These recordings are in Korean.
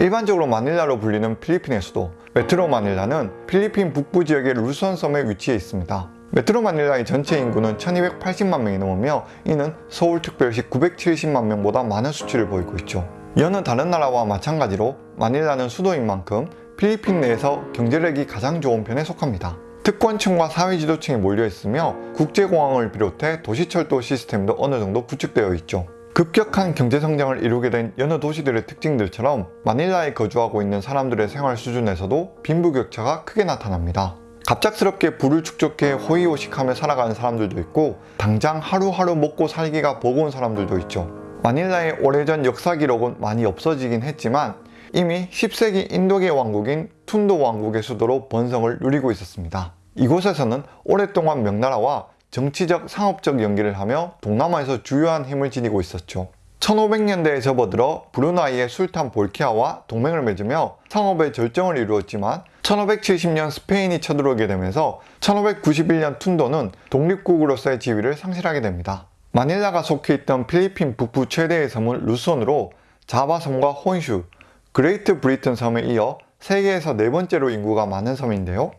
일반적으로 마닐라로 불리는 필리핀의 수도 메트로 마닐라는 필리핀 북부 지역의 루선 섬에 위치해 있습니다. 메트로 마닐라의 전체 인구는 1280만 명이 넘으며 이는 서울특별시 970만 명보다 많은 수치를 보이고 있죠. 여느 다른 나라와 마찬가지로 마닐라는 수도인 만큼 필리핀 내에서 경제력이 가장 좋은 편에 속합니다. 특권층과 사회지도층이 몰려있으며 국제공항을 비롯해 도시철도 시스템도 어느 정도 구축되어 있죠. 급격한 경제성장을 이루게 된 여느 도시들의 특징들처럼 마닐라에 거주하고 있는 사람들의 생활 수준에서도 빈부격차가 크게 나타납니다. 갑작스럽게 부를 축적해 호의호식하며 살아가는 사람들도 있고 당장 하루하루 먹고 살기가 버거운 사람들도 있죠. 마닐라의 오래전 역사 기록은 많이 없어지긴 했지만 이미 10세기 인도계 왕국인 툰도 왕국의 수도로 번성을 누리고 있었습니다. 이곳에서는 오랫동안 명나라와 정치적, 상업적 연기를 하며 동남아에서 주요한 힘을 지니고 있었죠. 1500년대에 접어들어 브루나이의 술탄 볼키아와 동맹을 맺으며 상업의 절정을 이루었지만 1570년 스페인이 쳐들어오게 되면서 1591년 톤도는 독립국으로서의 지위를 상실하게 됩니다. 마닐라가 속해 있던 필리핀 북부 최대의 섬은 루손으로 자바섬과 혼슈, 그레이트 브리튼 섬에 이어 세계에서 네 번째로 인구가 많은 섬인데요.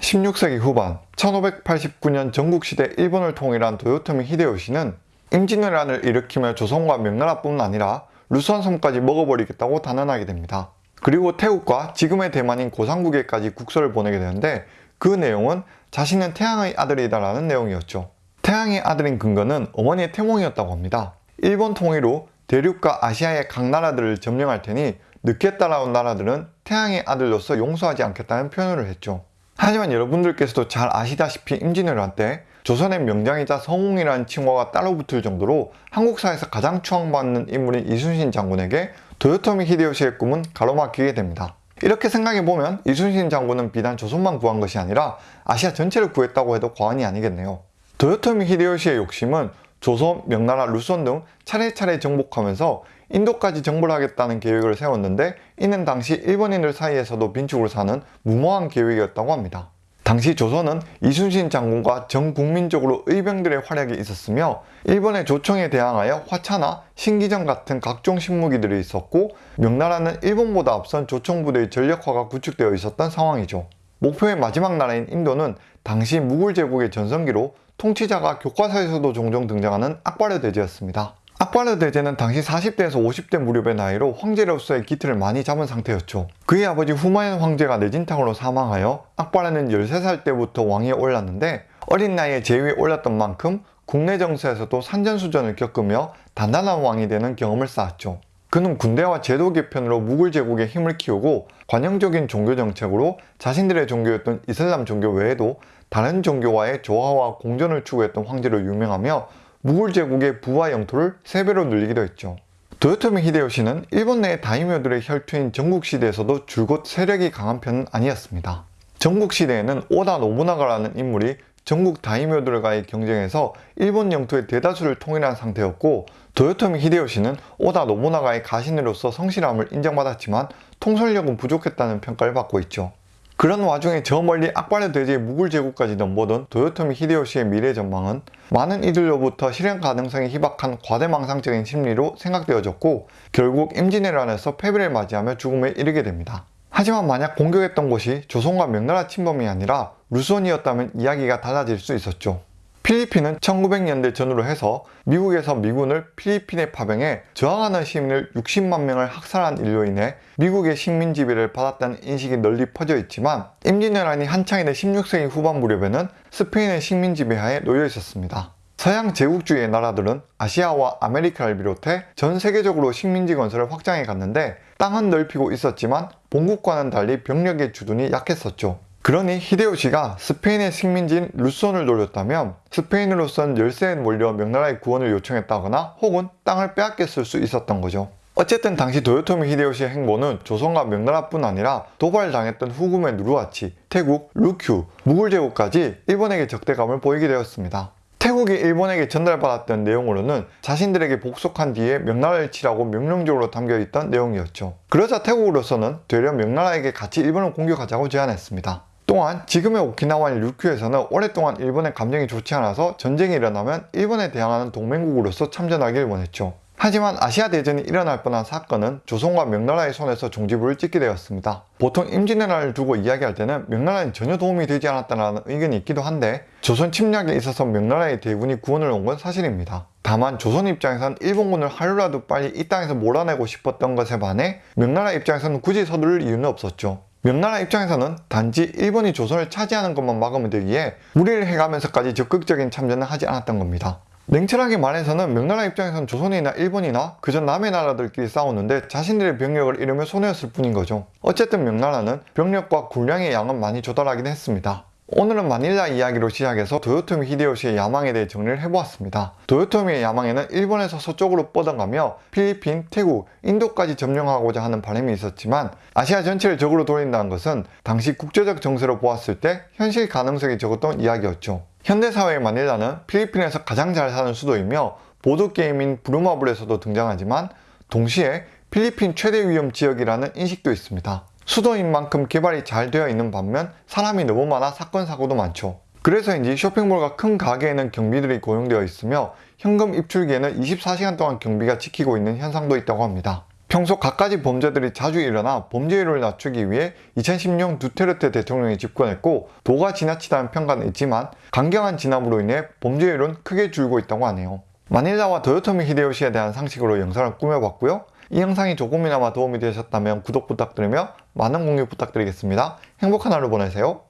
16세기 후반 1589년 전국시대 일본을 통일한 도요토미 히데요시는 임진왜란을 일으키며 조선과 명나라뿐 아니라 루선섬까지 먹어버리겠다고 단언하게 됩니다. 그리고 태국과 지금의 대만인 고상국에까지 국서를 보내게 되는데 그 내용은 자신은 태양의 아들이다 라는 내용이었죠. 태양의 아들인 근거는 어머니의 태몽이었다고 합니다. 일본 통일 후 대륙과 아시아의 각 나라들을 점령할 테니 늦게 따라온 나라들은 태양의 아들로서 용서하지 않겠다는 표현을 했죠. 하지만 여러분들께서도 잘 아시다시피 임진왜란 때 조선의 명장이자 성웅이라는 칭호가 따로 붙을 정도로 한국사에서 가장 추앙받는 인물인 이순신 장군에게 도요토미 히데요시의 꿈은 가로막히게 됩니다. 이렇게 생각해보면 이순신 장군은 비단 조선만 구한 것이 아니라 아시아 전체를 구했다고 해도 과언이 아니겠네요. 도요토미 히데요시의 욕심은 조선, 명나라, 루선 등 차례차례 정복하면서 인도까지 정벌 하겠다는 계획을 세웠는데 이는 당시 일본인들 사이에서도 빈축을 사는 무모한 계획이었다고 합니다. 당시 조선은 이순신 장군과 전 국민적으로 의병들의 활약이 있었으며 일본의 조청에 대항하여 화차나 신기전 같은 각종 신무기들이 있었고 명나라는 일본보다 앞선 조청부대의 전력화가 구축되어 있었던 상황이죠. 목표의 마지막 나라인 인도는 당시 무굴 제국의 전성기로 통치자가 교과서에서도 종종 등장하는 악바르 대제였습니다. 악바르 대제는 당시 40대에서 50대 무렵의 나이로 황제로서의 기틀을 많이 잡은 상태였죠. 그의 아버지 후마연 황제가 뇌진탕으로 사망하여 악바르는 13살 때부터 왕위에 올랐는데 어린 나이에 제위에 올랐던 만큼 국내 정세에서도 산전수전을 겪으며 단단한 왕이 되는 경험을 쌓았죠. 그는 군대와 제도 개편으로 무굴 제국의 힘을 키우고 관용적인 종교 정책으로 자신들의 종교였던 이슬람 종교 외에도 다른 종교와의 조화와 공존을 추구했던 황제로 유명하며 무굴 제국의 부와 영토를 3배로 늘리기도 했죠. 도요토미 히데요시는 일본 내 다이묘들의 혈투인 전국시대에서도 줄곧 세력이 강한 편은 아니었습니다. 전국시대에는 오다 노부나가라는 인물이 전국 다이묘들과의 경쟁에서 일본 영토의 대다수를 통일한 상태였고 도요토미 히데요시는 오다 노부나가의 가신으로서 성실함을 인정받았지만 통솔력은 부족했다는 평가를 받고 있죠. 그런 와중에 저 멀리 악바르 대제의 무굴 제국까지 넘보던 도요토미 히데요시의 미래 전망은 많은 이들로부터 실현 가능성이 희박한 과대망상적인 심리로 생각되어졌고 결국 임진왜란에서 패배를 맞이하며 죽음에 이르게 됩니다. 하지만 만약 공격했던 곳이 조선과 명나라 침범이 아니라 루손이었다면 이야기가 달라질 수 있었죠. 필리핀은 1900년대 전후로 해서 미국에서 미군을 필리핀에 파병해 저항하는 시민을 60만 명을 학살한 일로 인해 미국의 식민 지배를 받았다는 인식이 널리 퍼져 있지만 임진왜란이 한창이 된 16세기 후반 무렵에는 스페인의 식민 지배하에 놓여 있었습니다. 서양 제국주의의 나라들은 아시아와 아메리카를 비롯해 전 세계적으로 식민지 건설을 확장해 갔는데 땅은 넓히고 있었지만 본국과는 달리 병력의 주둔이 약했었죠. 그러니 히데요시가 스페인의 식민지인 루손을 노렸다면 스페인으로선 열세에 몰려 명나라의 구원을 요청했다거나 혹은 땅을 빼앗겼을 수 있었던 거죠. 어쨌든 당시 도요토미 히데요시의 행보는 조선과 명나라뿐 아니라 도발당했던 후금의 누르하치, 태국, 루큐, 무굴 제국까지 일본에게 적대감을 보이게 되었습니다. 태국이 일본에게 전달받았던 내용으로는 자신들에게 복속한 뒤에 명나라를 치라고 명령적으로 담겨있던 내용이었죠. 그러자 태국으로서는 되려 명나라에게 같이 일본을 공격하자고 제안했습니다. 또한 지금의 오키나와인 류큐에서는 오랫동안 일본의 감정이 좋지 않아서 전쟁이 일어나면 일본에 대항하는 동맹국으로서 참전하길 원했죠. 하지만 아시아 대전이 일어날 뻔한 사건은 조선과 명나라의 손에서 종지부를 찍게 되었습니다. 보통 임진왜란을 두고 이야기할 때는 명나라는 전혀 도움이 되지 않았다는 의견이 있기도 한데 조선 침략에 있어서 명나라의 대군이 구원을 온 건 사실입니다. 다만 조선 입장에선 일본군을 하루라도 빨리 이 땅에서 몰아내고 싶었던 것에 반해 명나라 입장에서는 굳이 서두를 이유는 없었죠. 명나라 입장에서는 단지 일본이 조선을 차지하는 것만 막으면 되기에 무리를 해가면서까지 적극적인 참전을 하지 않았던 겁니다. 냉철하게 말해서는 명나라 입장에선 조선이나 일본이나 그저 남의 나라들끼리 싸우는데 자신들의 병력을 잃으며 손해였을 뿐인 거죠. 어쨌든 명나라는 병력과 군량의 양은 많이 조달하긴 했습니다. 오늘은 마닐라 이야기로 시작해서 도요토미 히데요시의 야망에 대해 정리를 해보았습니다. 도요토미의 야망에는 일본에서 서쪽으로 뻗어가며 필리핀, 태국, 인도까지 점령하고자 하는 바람이 있었지만 아시아 전체를 적으로 돌린다는 것은 당시 국제적 정세로 보았을 때 현실 가능성이 적었던 이야기였죠. 현대사회의 마닐라는 필리핀에서 가장 잘 사는 수도이며 보드게임인 브루마블에서도 등장하지만 동시에 필리핀 최대 위험 지역이라는 인식도 있습니다. 수도인 만큼 개발이 잘 되어 있는 반면 사람이 너무 많아 사건 사고도 많죠. 그래서인지 쇼핑몰과 큰 가게에는 경비들이 고용되어 있으며 현금 입출기에는 24시간 동안 경비가 지키고 있는 현상도 있다고 합니다. 평소 갖가지 범죄들이 자주 일어나 범죄율을 낮추기 위해 2010년 두테르테 대통령이 집권했고 도가 지나치다는 평가는 있지만 강경한 진압으로 인해 범죄율은 크게 줄고 있다고 하네요. 마닐라와 도요토미 히데요시에 대한 상식으로 영상을 꾸며봤고요. 이 영상이 조금이나마 도움이 되셨다면 구독 부탁드리며 많은 공유 부탁드리겠습니다. 행복한 하루 보내세요.